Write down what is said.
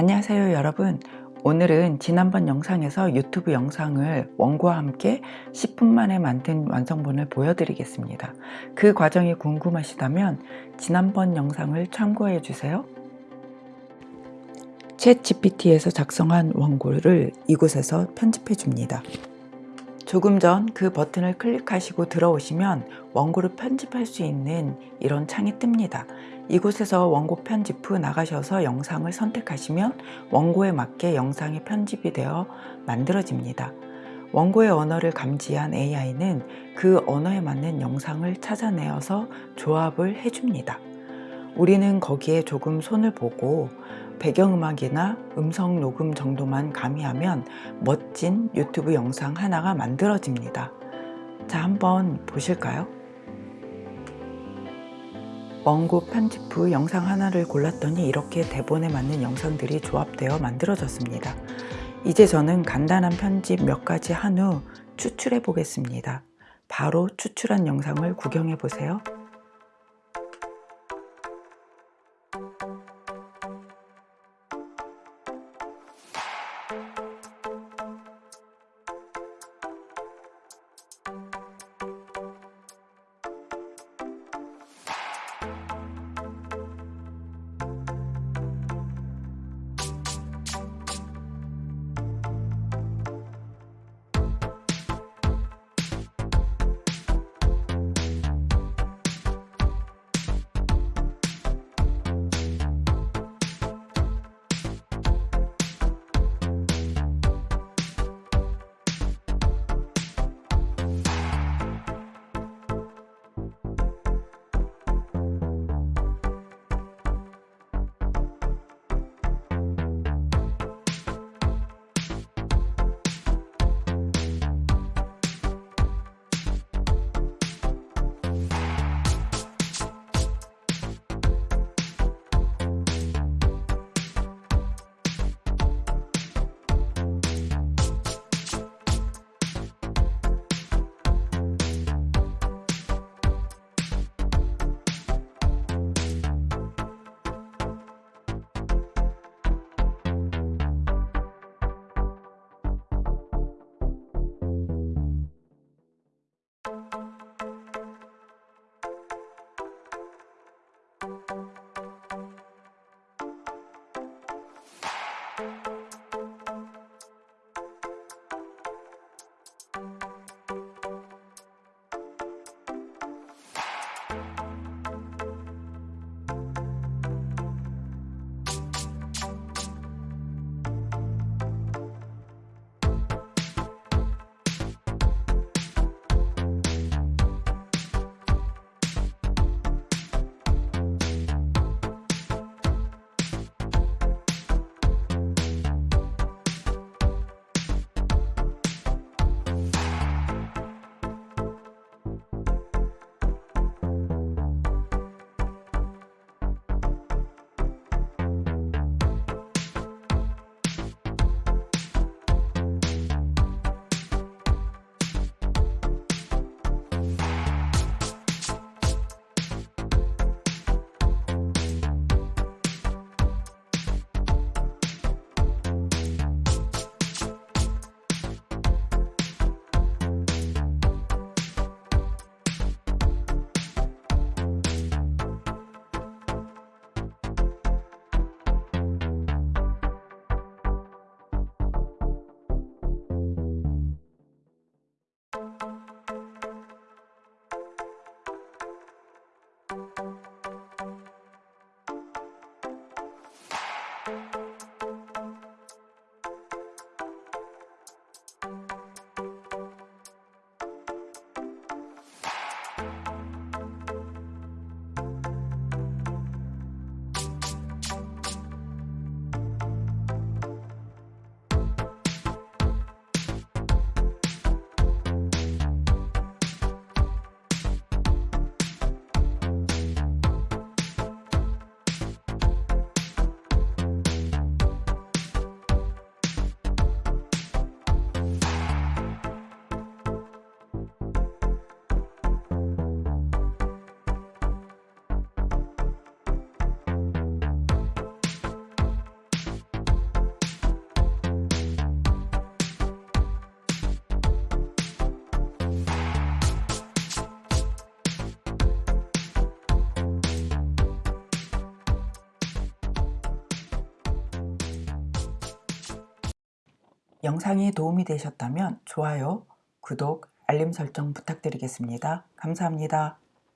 안녕하세요 여러분. 오늘은 지난번 영상에서 유튜브 영상을 원고와 함께 10분 만에 만든 완성본을 보여드리겠습니다. 그 과정이 궁금하시다면 지난번 영상을 참고해 주세요. 챗 GPT에서 작성한 원고를 이곳에서 편집해 줍니다. 조금 전 그 버튼을 클릭하시고 들어오시면 원고를 편집할 수 있는 이런 창이 뜹니다. 이곳에서 원고 편집 후 나가셔서 영상을 선택하시면 원고에 맞게 영상이 편집이 되어 만들어집니다. 원고의 언어를 감지한 AI는 그 언어에 맞는 영상을 찾아내어서 조합을 해줍니다. 우리는 거기에 조금 손을 보고 배경음악이나 음성 녹음 정도만 가미하면 멋진 유튜브 영상 하나가 만들어집니다. 자, 한번 보실까요? 원고 편집 후 영상 하나를 골랐더니 이렇게 대본에 맞는 영상들이 조합되어 만들어졌습니다. 이제 저는 간단한 편집 몇 가지 한 후 추출해 보겠습니다. 바로 추출한 영상을 구경해 보세요. 영상이 도움이 되셨다면 좋아요, 구독, 알림 설정 부탁드리겠습니다. 감사합니다.